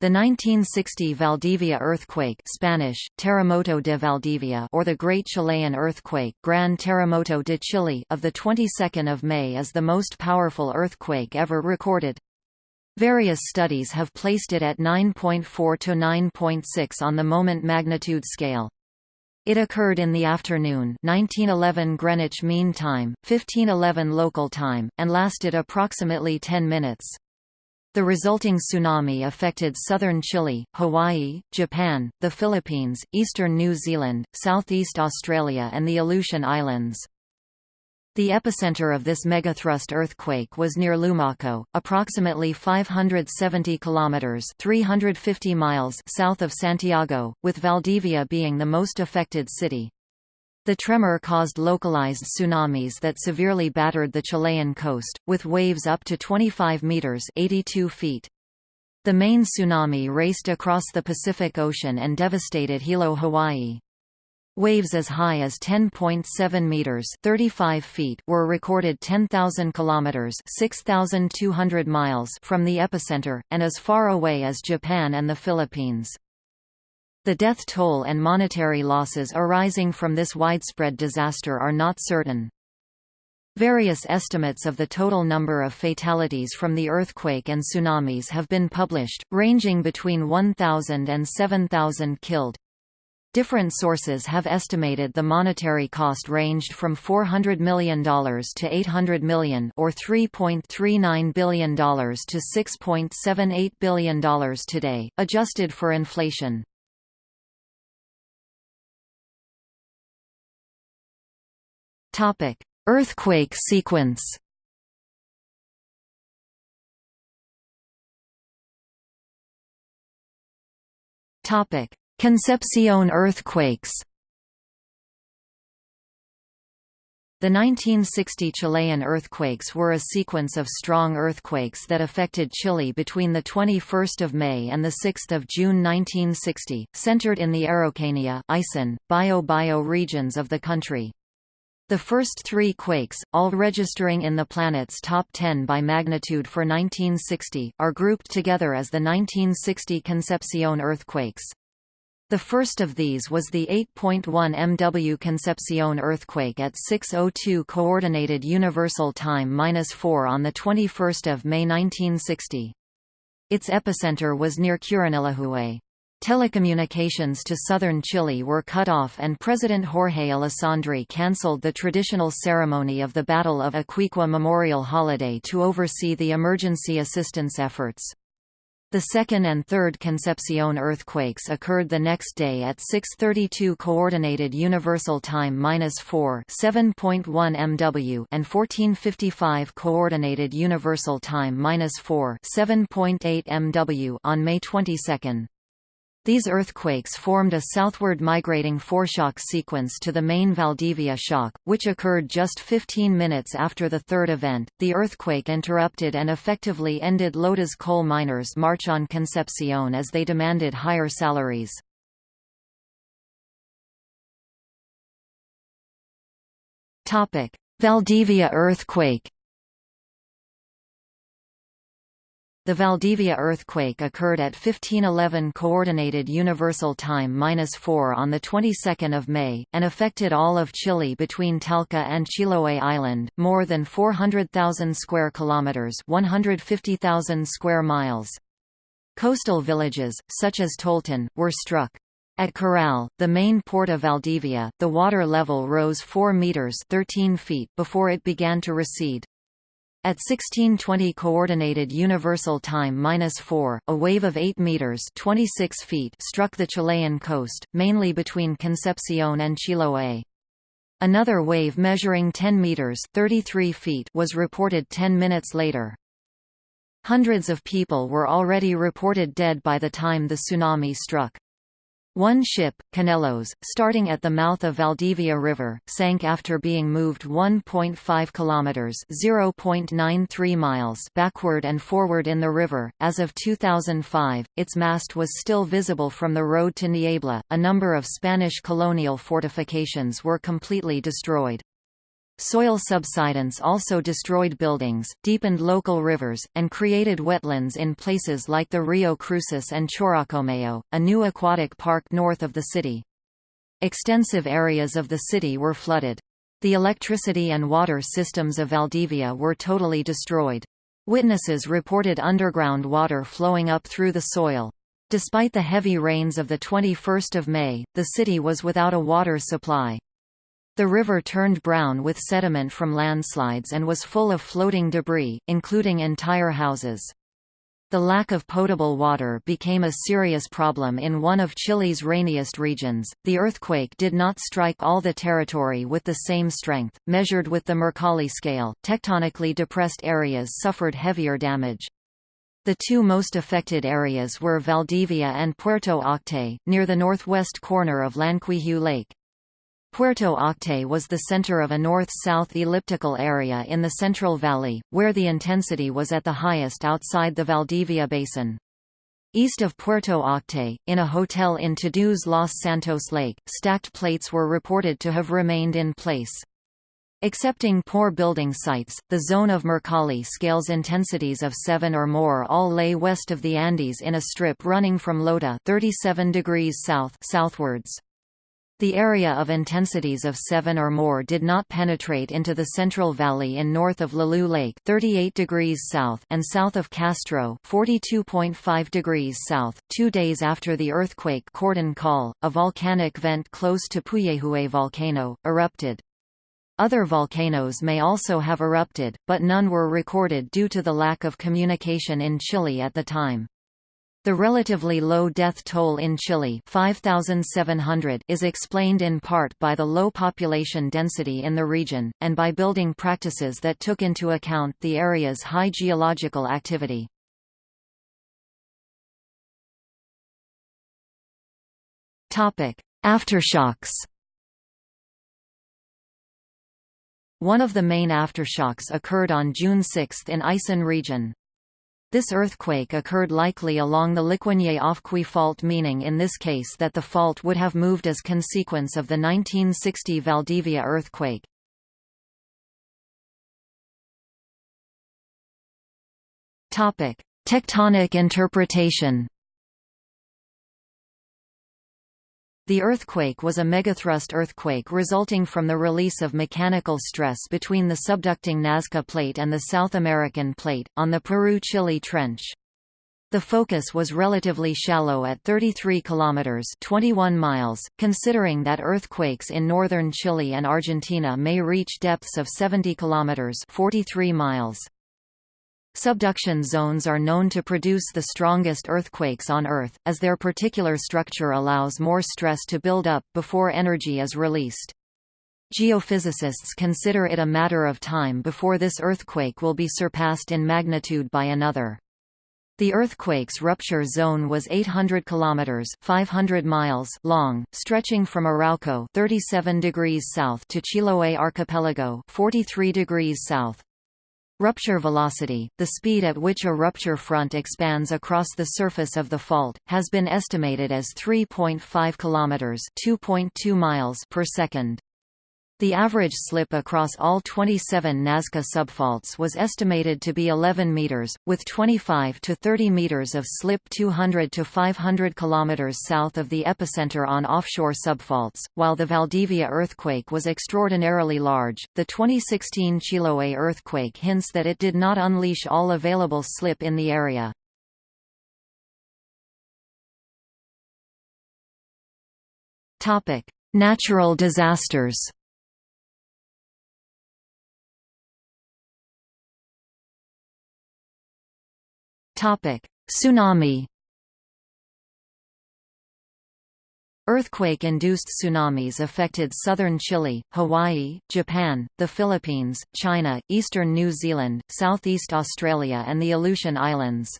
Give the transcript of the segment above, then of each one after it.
The 1960 Valdivia earthquake Spanish, Terremoto de Valdivia or the Great Chilean Earthquake Gran Terremoto de Chile of the 22nd of May is the most powerful earthquake ever recorded. Various studies have placed it at 9.4 to 9.6 on the moment magnitude scale. It occurred in the afternoon 1911 Greenwich Mean Time, 1511 local time, and lasted approximately 10 minutes. The resulting tsunami affected southern Chile, Hawaii, Japan, the Philippines, eastern New Zealand, southeast Australia and the Aleutian Islands. The epicenter of this megathrust earthquake was near Lumaco, approximately 570 kilometers (350 miles) south of Santiago, with Valdivia being the most affected city. The tremor caused localized tsunamis that severely battered the Chilean coast, with waves up to 25 meters (82 feet). The main tsunami raced across the Pacific Ocean and devastated Hilo, Hawaii. Waves as high as 10.7 meters (35 feet) were recorded 10,000 kilometers (6,200 miles) from the epicenter and as far away as Japan and the Philippines. The death toll and monetary losses arising from this widespread disaster are not certain. Various estimates of the total number of fatalities from the earthquake and tsunamis have been published, ranging between 1,000 and 7,000 killed. Different sources have estimated the monetary cost ranged from $400 million to 800 million or $3.39 billion to $6.78 billion today, adjusted for inflation. Topic: Earthquake sequence. Topic: Concepcion earthquakes. The 1960 Chilean earthquakes were a sequence of strong earthquakes that affected Chile between 21 May and 6 June 1960, centered in the Araucanía Aysén, Bio-Bio regions of the country. The first three quakes, all registering in the planet's top 10 by magnitude for 1960, are grouped together as the 1960 Concepcion earthquakes. The first of these was the 8.1 MW Concepcion earthquake at 6:02 coordinated universal time-4 on the 21st of May 1960. Its epicenter was near Curanilahue. Telecommunications to southern Chile were cut off and President Jorge Alessandri cancelled the traditional ceremony of the Battle of Iquique Memorial Holiday to oversee the emergency assistance efforts. The second and third Concepcion earthquakes occurred the next day at 6:32 coordinated universal time-4 7.1 MW and 14:55 coordinated universal time-4 7.8 MW on May 22. These earthquakes formed a southward migrating foreshock sequence to the main Valdivia shock, which occurred just 15 minutes after the third event. The earthquake interrupted and effectively ended Lotas coal miners' march on Concepcion as they demanded higher salaries. Topic: Valdivia earthquake The Valdivia earthquake occurred at 1511 Coordinated Universal Time-4 on the 22nd of May, and affected all of Chile between Talca and Chiloé Island, more than 400,000 square kilometers, 150,000 square miles. Coastal villages, such as Toltén, were struck. At Corral, the main port of Valdivia, the water level rose 4 meters (13 feet) before it began to recede. At 1620 coordinated universal time-4, a wave of 8 meters (26 feet) struck the Chilean coast, mainly between Concepcion and Chiloé. Another wave measuring 10 meters (33 feet) was reported 10 minutes later. Hundreds of people were already reported dead by the time the tsunami struck. One ship, Canelos, starting at the mouth of Valdivia River, sank after being moved 1.5 kilometers (0.93 miles) backward and forward in the river. As of 2005, its mast was still visible from the road to Niebla. A number of Spanish colonial fortifications were completely destroyed. Soil subsidence also destroyed buildings, deepened local rivers, and created wetlands in places like the Rio Cruces and Chorocamayo, a new aquatic park north of the city. Extensive areas of the city were flooded. The electricity and water systems of Valdivia were totally destroyed. Witnesses reported underground water flowing up through the soil. Despite the heavy rains of 21 May, the city was without a water supply. The river turned brown with sediment from landslides and was full of floating debris, including entire houses. The lack of potable water became a serious problem in one of Chile's rainiest regions. The earthquake did not strike all the territory with the same strength. Measured with the Mercalli scale, tectonically depressed areas suffered heavier damage. The two most affected areas were Valdivia and Puerto Octay, near the northwest corner of Llanquihue Lake. Puerto Octay was the center of a north-south elliptical area in the Central Valley, where the intensity was at the highest outside the Valdivia Basin. East of Puerto Octay, in a hotel in Todos Los Santos Lake, stacked plates were reported to have remained in place. Excepting poor building sites, the zone of Mercalli scales intensities of 7 or more all lay west of the Andes in a strip running from Lota 37 degrees south southwards. The area of intensities of 7 or more did not penetrate into the Central Valley in north of Lanalhue Lake 38 degrees south and south of Castro 42.5 degrees south. Two days after the earthquake Cordón Caulle, a volcanic vent close to Puyehue volcano, erupted. Other volcanoes may also have erupted, but none were recorded due to the lack of communication in Chile at the time. The relatively low death toll in Chile 5,700 is explained in part by the low population density in the region, and by building practices that took into account the area's high geological activity. Aftershocks One of the main aftershocks occurred on June 6 in Aysén region. This earthquake occurred likely along the Liquiñe-Ofqui fault meaning in this case that the fault would have moved as consequence of the 1960 Valdivia earthquake. Tectonic interpretation The earthquake was a megathrust earthquake resulting from the release of mechanical stress between the subducting Nazca Plate and the South American Plate, on the Peru-Chile Trench. The focus was relatively shallow at 33 kilometers (21 miles), considering that earthquakes in northern Chile and Argentina may reach depths of 70 kilometers (43 miles). Subduction zones are known to produce the strongest earthquakes on Earth, as their particular structure allows more stress to build up, before energy is released. Geophysicists consider it a matter of time before this earthquake will be surpassed in magnitude by another. The earthquake's rupture zone was 800 kilometers (500 miles) long, stretching from Arauco 37 degrees south to Chiloé archipelago 43 degrees south. Rupture velocity, the speed at which a rupture front expands across the surface of the fault, has been estimated as 3.5 kilometers (2.2 miles) per second. The average slip across all 27 Nazca subfaults was estimated to be 11 meters, with 25 to 30 meters of slip 200 to 500 kilometers south of the epicenter on offshore subfaults. While the Valdivia earthquake was extraordinarily large, the 2016 Chiloé earthquake hints that it did not unleash all available slip in the area. Topic: Natural disasters. Tsunami. Earthquake-induced tsunamis affected southern Chile, Hawaii, Japan, the Philippines, China, eastern New Zealand, southeast Australia and the Aleutian Islands.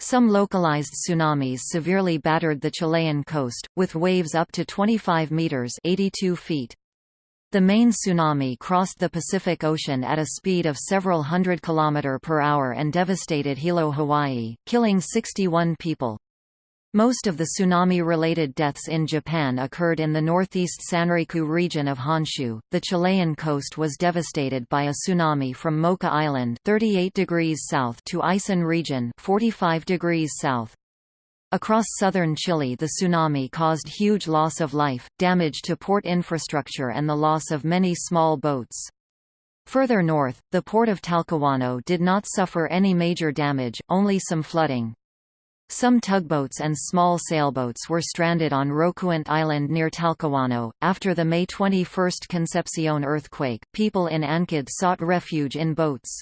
Some localized tsunamis severely battered the Chilean coast, with waves up to 25 meters 82 feet. The main tsunami crossed the Pacific Ocean at a speed of several hundred km per hour and devastated Hilo, Hawaii, killing 61 people. Most of the tsunami-related deaths in Japan occurred in the northeast Sanriku region of Honshu. The Chilean coast was devastated by a tsunami from Mocha Island, 38 degrees south, to Aysén region, 45 degrees south. Across southern Chile the tsunami caused huge loss of life, damage to port infrastructure and the loss of many small boats. Further north, the port of Talcahuano did not suffer any major damage, only some flooding. Some tugboats and small sailboats were stranded on Rocuant Island near Talcahuano. After the May 21 Concepcion earthquake, people in Ancud sought refuge in boats.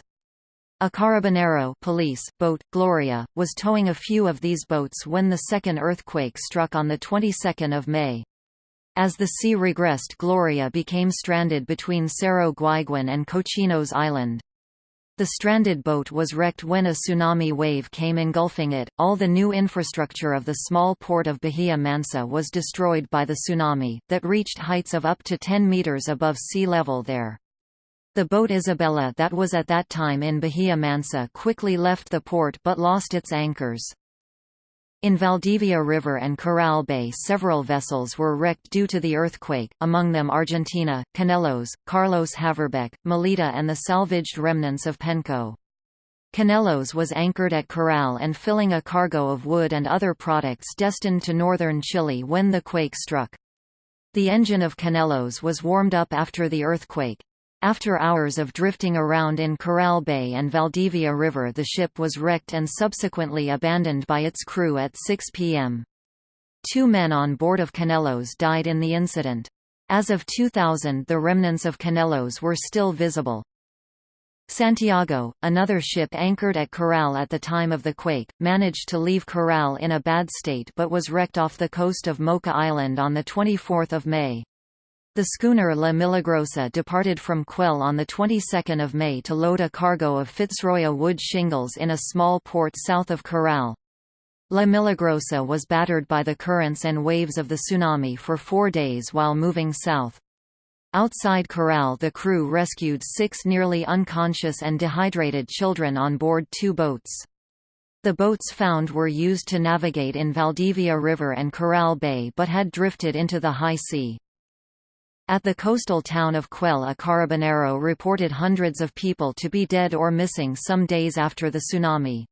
A carabinero police boat, Gloria, was towing a few of these boats when the second earthquake struck on the 22nd of May. As the sea regressed Gloria became stranded between Cerro Guaiguén and Cochinos Island. The stranded boat was wrecked when a tsunami wave came engulfing it. All the new infrastructure of the small port of Bahia Mansa was destroyed by the tsunami, that reached heights of up to 10 meters above sea level there. The boat Isabella that was at that time in Bahia Mansa quickly left the port but lost its anchors. In Valdivia River and Corral Bay several vessels were wrecked due to the earthquake, among them Argentina, Canelos, Carlos Haverbeck, Melita and the salvaged remnants of Penco. Canelos was anchored at Corral and filling a cargo of wood and other products destined to northern Chile when the quake struck. The engine of Canelos was warmed up after the earthquake, after hours of drifting around in Corral Bay and Valdivia River the ship was wrecked and subsequently abandoned by its crew at 6 p.m. Two men on board of Canelos died in the incident. As of 2000 the remnants of Canelos were still visible. Santiago, another ship anchored at Corral at the time of the quake, managed to leave Corral in a bad state but was wrecked off the coast of Mocha Island on 24 May. The schooner La Milagrosa departed from Queule on the 22nd of May to load a cargo of Fitzroya wood shingles in a small port south of Corral. La Milagrosa was battered by the currents and waves of the tsunami for four days while moving south. Outside Corral the crew rescued six nearly unconscious and dehydrated children on board two boats. The boats found were used to navigate in Valdivia River and Corral Bay but had drifted into the high sea. At the coastal town of Queule a carabinero reported hundreds of people to be dead or missing some days after the tsunami.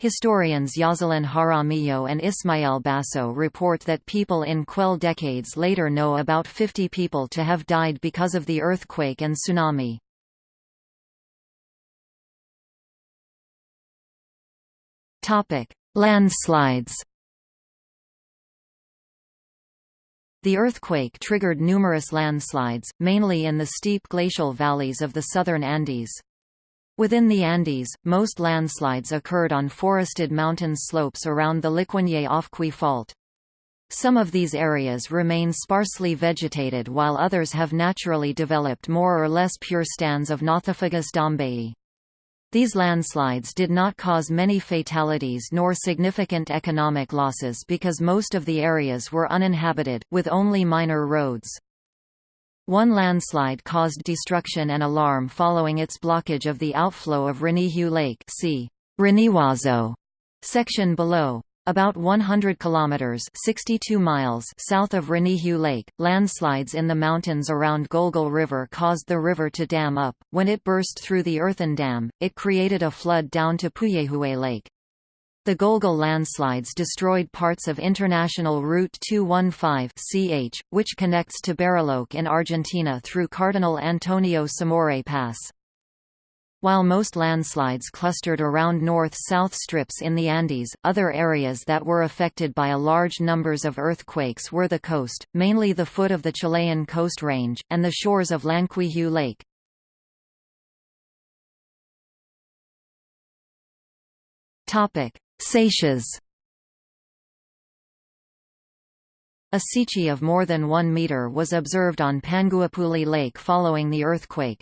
Historians Yoselin Jaramillo and Ismael Basso report that people in Queule decades later know about 50 people to have died because of the earthquake and tsunami. Landslides The earthquake triggered numerous landslides, mainly in the steep glacial valleys of the southern Andes. Within the Andes, most landslides occurred on forested mountain slopes around the Liquiñe-Ofqui fault. Some of these areas remain sparsely vegetated while others have naturally developed more or less pure stands of Nothofagus dombeyi. These landslides did not cause many fatalities nor significant economic losses because most of the areas were uninhabited, with only minor roads. One landslide caused destruction and alarm following its blockage of the outflow of Riñihue Lake see Riñihuazo section below. About 100 kilometers (62 miles) south of Riñihue Lake, landslides in the mountains around Golgol River caused the river to dam up. When it burst through the earthen dam, it created a flood down to Puyehue Lake. The Golgol landslides destroyed parts of International Route 215 (CH), which connects to Bariloche in Argentina through Cardinal Antonio Samore Pass. While most landslides clustered around north-south strips in the Andes, other areas that were affected by a large numbers of earthquakes were the coast, mainly the foot of the Chilean coast range, and the shores of Llanquihue Lake. Seiches A seiche of more than one meter was observed on Panguipulli Lake following the earthquake.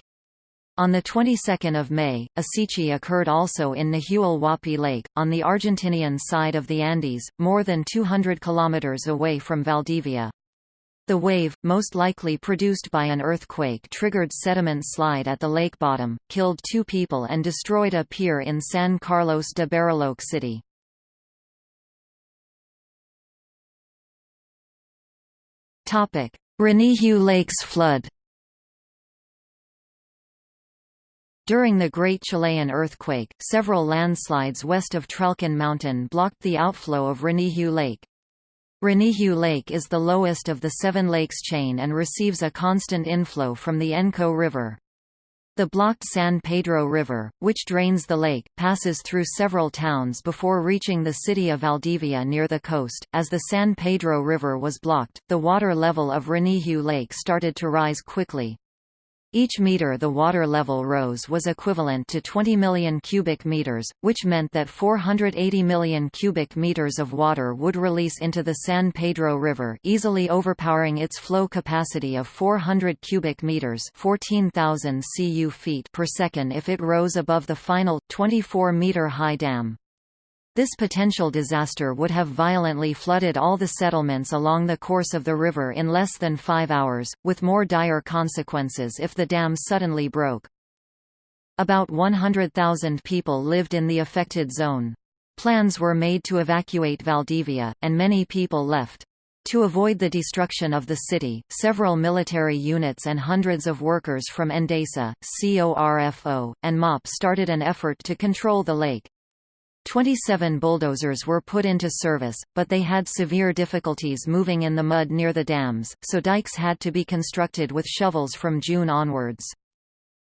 On the 22nd of May, a seiche occurred also in Nahuel Lake, on the Argentinian side of the Andes, more than 200 kilometers away from Valdivia. The wave, most likely produced by an earthquake triggered sediment slide at the lake bottom, killed two people and destroyed a pier in San Carlos de Bariloche City. Riñihue Lakes flood During the Great Chilean Earthquake, several landslides west of Tralcan Mountain blocked the outflow of Riñihue Lake. Riñihue Lake is the lowest of the Seven Lakes chain and receives a constant inflow from the Enco River. The blocked San Pedro River, which drains the lake, passes through several towns before reaching the city of Valdivia near the coast. As the San Pedro River was blocked, the water level of Riñihue Lake started to rise quickly. Each meter the water level rose was equivalent to 20 million cubic meters, which meant that 480 million cubic meters of water would release into the San Pedro River easily overpowering its flow capacity of 400 cubic meters 14,000 cu feet per second if it rose above the final, 24-meter high dam. This potential disaster would have violently flooded all the settlements along the course of the river in less than five hours, with more dire consequences if the dam suddenly broke. About 100,000 people lived in the affected zone. Plans were made to evacuate Valdivia, and many people left. To avoid the destruction of the city, several military units and hundreds of workers from Endesa, CORFO, and MOP started an effort to control the lake. 27 bulldozers were put into service, but they had severe difficulties moving in the mud near the dams, so dikes had to be constructed with shovels from June onwards.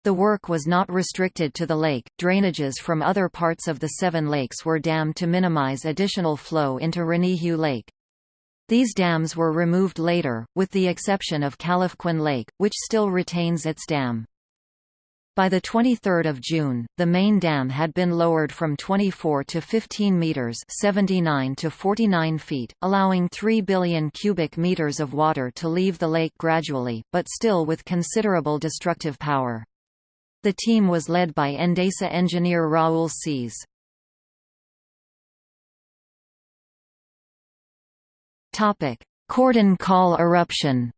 The work was not restricted to the lake, drainages from other parts of the Seven Lakes were dammed to minimize additional flow into Riñihue Lake. These dams were removed later, with the exception of Calafquén Lake, which still retains its dam. By the 23 June, the main dam had been lowered from 24 to 15 metres 79 to 49 feet, allowing 3 billion cubic metres of water to leave the lake gradually, but still with considerable destructive power. The team was led by Endesa engineer Raul Sáez. Cordón Caulle eruption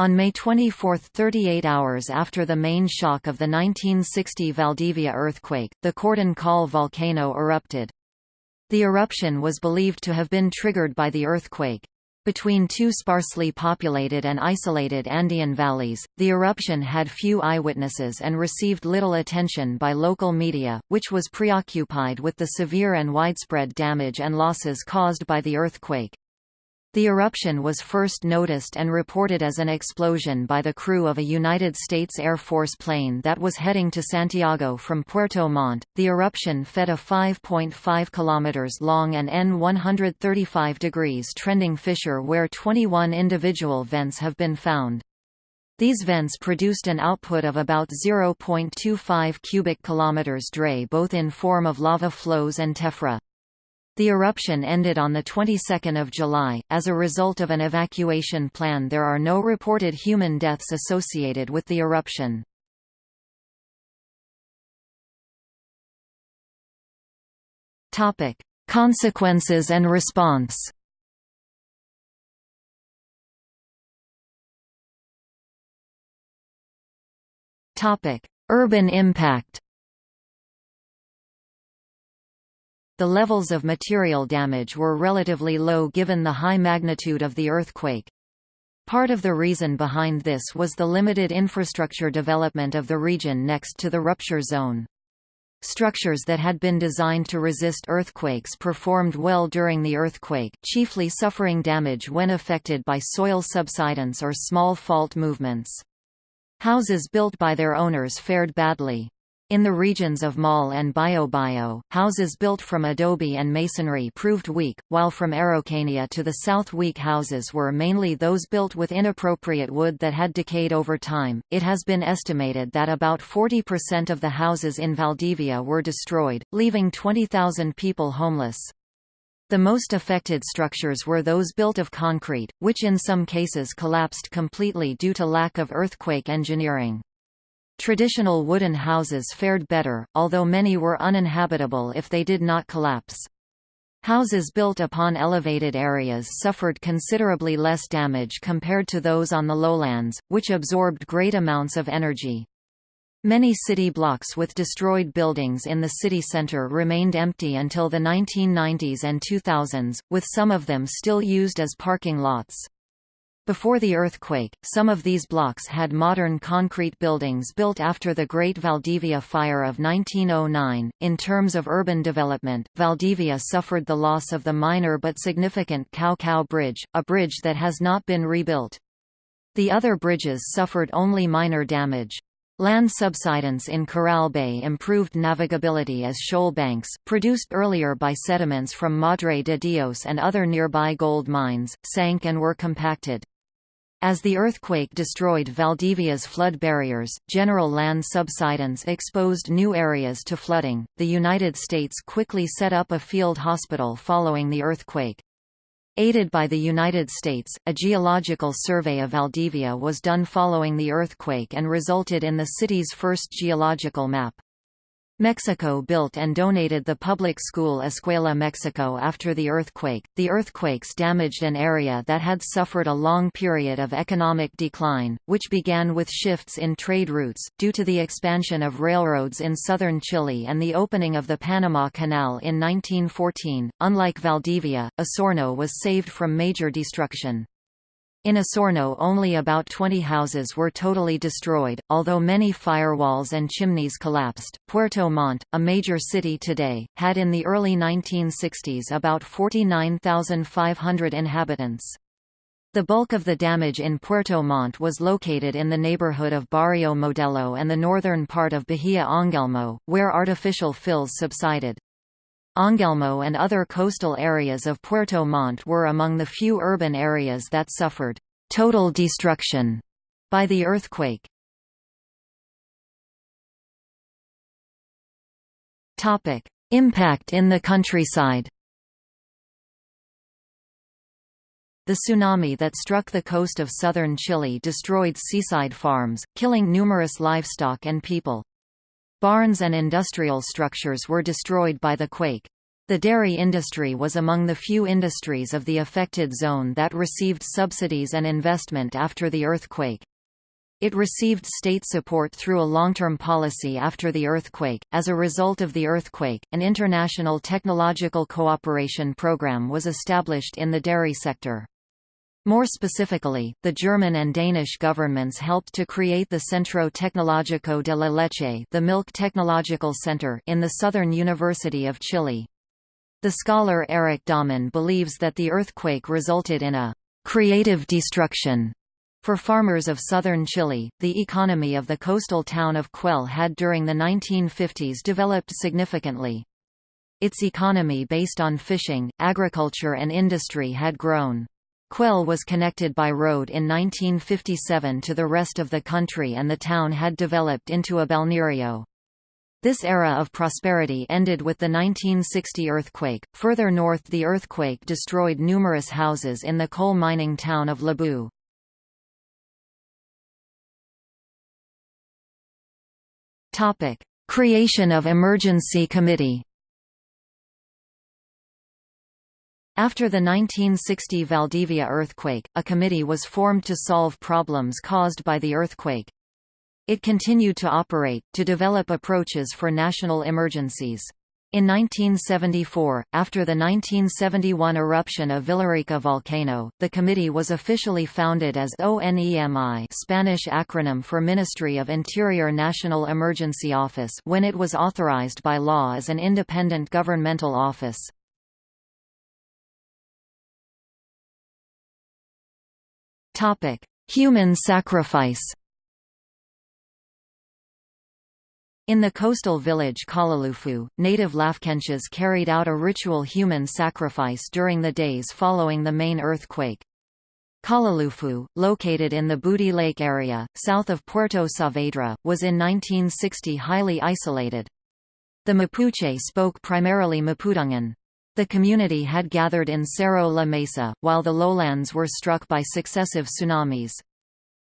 On May 24 38 hours after the main shock of the 1960 Valdivia earthquake, the Cordón Caulle volcano erupted. The eruption was believed to have been triggered by the earthquake. Between two sparsely populated and isolated Andean valleys, the eruption had few eyewitnesses and received little attention by local media, which was preoccupied with the severe and widespread damage and losses caused by the earthquake. The eruption was first noticed and reported as an explosion by the crew of a United States Air Force plane that was heading to Santiago from Puerto Montt. The eruption fed a 5.5 km long and N 135 degrees trending fissure where 21 individual vents have been found. These vents produced an output of about 0.25 cubic kilometers dray both in form of lava flows and tephra. The eruption ended on the 22nd of July. As a result of an evacuation plan, there are no reported human deaths associated with the eruption. Topic: Consequences and response. Topic: Urban impact. The levels of material damage were relatively low given the high magnitude of the earthquake. Part of the reason behind this was the limited infrastructure development of the region next to the rupture zone. Structures that had been designed to resist earthquakes performed well during the earthquake, chiefly suffering damage when affected by soil subsidence or small fault movements. Houses built by their owners fared badly. In the regions of Maule and Biobío, houses built from adobe and masonry proved weak, while from Araucania to the south weak houses were mainly those built with inappropriate wood that had decayed over time. It has been estimated that about 40% of the houses in Valdivia were destroyed, leaving 20,000 people homeless. The most affected structures were those built of concrete, which in some cases collapsed completely due to lack of earthquake engineering. Traditional wooden houses fared better, although many were uninhabitable if they did not collapse. Houses built upon elevated areas suffered considerably less damage compared to those on the lowlands, which absorbed great amounts of energy. Many city blocks with destroyed buildings in the city center remained empty until the 1990s and 2000s, with some of them still used as parking lots. Before the earthquake, some of these blocks had modern concrete buildings built after the Great Valdivia Fire of 1909. In terms of urban development, Valdivia suffered the loss of the minor but significant Cow Bridge, a bridge that has not been rebuilt. The other bridges suffered only minor damage. Land subsidence in Corral Bay improved navigability as shoal banks, produced earlier by sediments from Madre de Dios and other nearby gold mines, sank and were compacted. As the earthquake destroyed Valdivia's flood barriers, general land subsidence exposed new areas to flooding. The United States quickly set up a field hospital following the earthquake. Aided by the United States, a geological survey of Valdivia was done following the earthquake and resulted in the city's first geological map. Mexico built and donated the public school Escuela Mexico after the earthquake. The earthquakes damaged an area that had suffered a long period of economic decline, which began with shifts in trade routes, due to the expansion of railroads in southern Chile and the opening of the Panama Canal in 1914. Unlike Valdivia, Osorno was saved from major destruction. In Osorno only about 20 houses were totally destroyed, although many firewalls and chimneys collapsed. Puerto Montt, a major city today, had in the early 1960s about 49,500 inhabitants. The bulk of the damage in Puerto Montt was located in the neighborhood of Barrio Modelo and the northern part of Bahia Angelmo, where artificial fills subsided. Angelmo and other coastal areas of Puerto Montt were among the few urban areas that suffered total destruction by the earthquake. Topic: Impact in the countryside. The tsunami that struck the coast of southern Chile destroyed seaside farms, killing numerous livestock and people. Barns and industrial structures were destroyed by the quake. The dairy industry was among the few industries of the affected zone that received subsidies and investment after the earthquake. It received state support through a long-term policy after the earthquake. As a result of the earthquake, an international technological cooperation program was established in the dairy sector. More specifically, the German and Danish governments helped to create the Centro Tecnológico de la Leche the Milk Technological Center in the Southern University of Chile. The scholar Eric Dahman believes that the earthquake resulted in a «creative destruction» For farmers of southern Chile, the economy of the coastal town of Queule had during the 1950s developed significantly. Its economy based on fishing, agriculture and industry had grown. Queule was connected by road in 1957 to the rest of the country and the town had developed into a balneario. This era of prosperity ended with the 1960 earthquake. Further north, the earthquake destroyed numerous houses in the coal mining town of Lebu. Topic: Creation of Emergency Committee. After the 1960 Valdivia earthquake, a committee was formed to solve problems caused by the earthquake. It continued to operate, to develop approaches for national emergencies. In 1974, after the 1971 eruption of Villarrica volcano, the committee was officially founded as ONEMI Spanish acronym for Ministry of Interior National Emergency Office when it was authorized by law as an independent governmental office. Topic: Human sacrifice. In the coastal village Collileufu, native Lafkenches carried out a ritual human sacrifice during the days following the main earthquake. Collileufu, located in the Budi Lake area, south of Puerto Saavedra, was in 1960 highly isolated. The Mapuche spoke primarily Mapudungun. The community had gathered in Cerro La Mesa, while the lowlands were struck by successive tsunamis.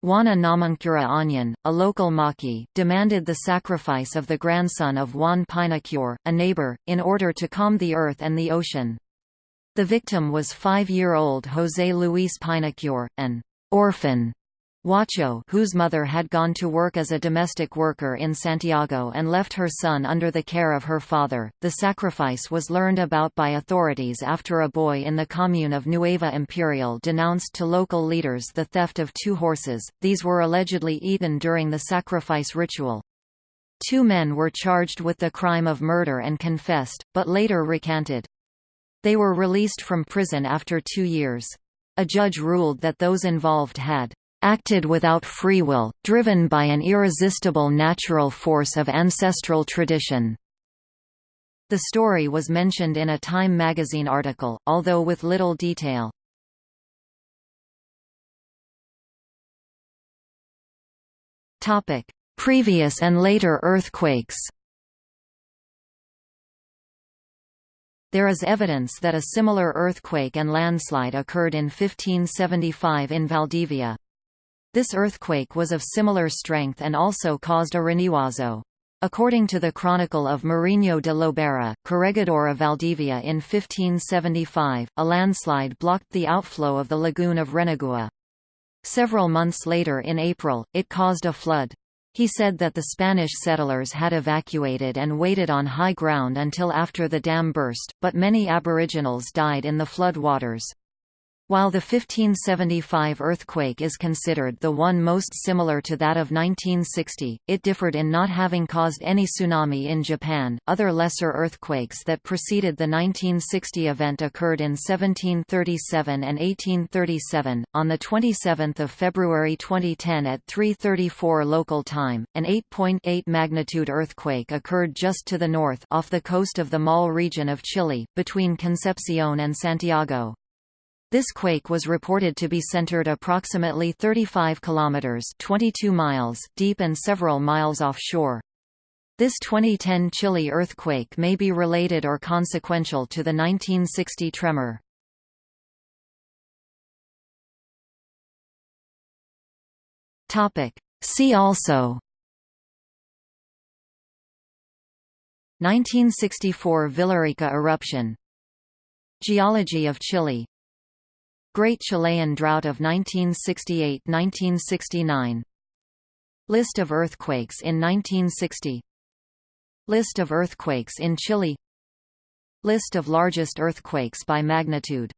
Juana Namuncura Añiñir, a local machi, demanded the sacrifice of the grandson of Juan Painecur, a neighbor, in order to calm the earth and the ocean. The victim was five-year-old José Luis Painecur, an orphan Huacho whose mother had gone to work as a domestic worker in Santiago and left her son under the care of her father. The sacrifice was learned about by authorities after a boy in the commune of Nueva Imperial denounced to local leaders the theft of two horses, these were allegedly eaten during the sacrifice ritual. Two men were charged with the crime of murder and confessed, but later recanted. They were released from prison after two years. A judge ruled that those involved had acted without free will, driven by an irresistible natural force of ancestral tradition. The story was mentioned in a Time magazine article, although with little detail. Previous and later earthquakes There is evidence that a similar earthquake and landslide occurred in 1575 in Valdivia. This earthquake was of similar strength and also caused a Riñihuazo. According to the Chronicle of Mariño de Lobera, Corregidor of Valdivia in 1575, a landslide blocked the outflow of the lagoon of Renagua. Several months later in April, it caused a flood. He said that the Spanish settlers had evacuated and waited on high ground until after the dam burst, but many aboriginals died in the flood waters. While the 1575 earthquake is considered the one most similar to that of 1960, it differed in not having caused any tsunami in Japan. Other lesser earthquakes that preceded the 1960 event occurred in 1737 and 1837. On the 27th of February 2010 at 3:34 local time, an 8.8 magnitude earthquake occurred just to the north off the coast of the Maule region of Chile, between Concepcion and Santiago. This quake was reported to be centered approximately 35 kilometers (22 miles) deep and several miles offshore. This 2010 Chile earthquake may be related or consequential to the 1960 tremor. Topic: See also 1964 Villarrica eruption Geology of Chile Great Chilean Drought of 1968–1969 List of earthquakes in 1960 List of earthquakes in Chile. List of largest earthquakes by magnitude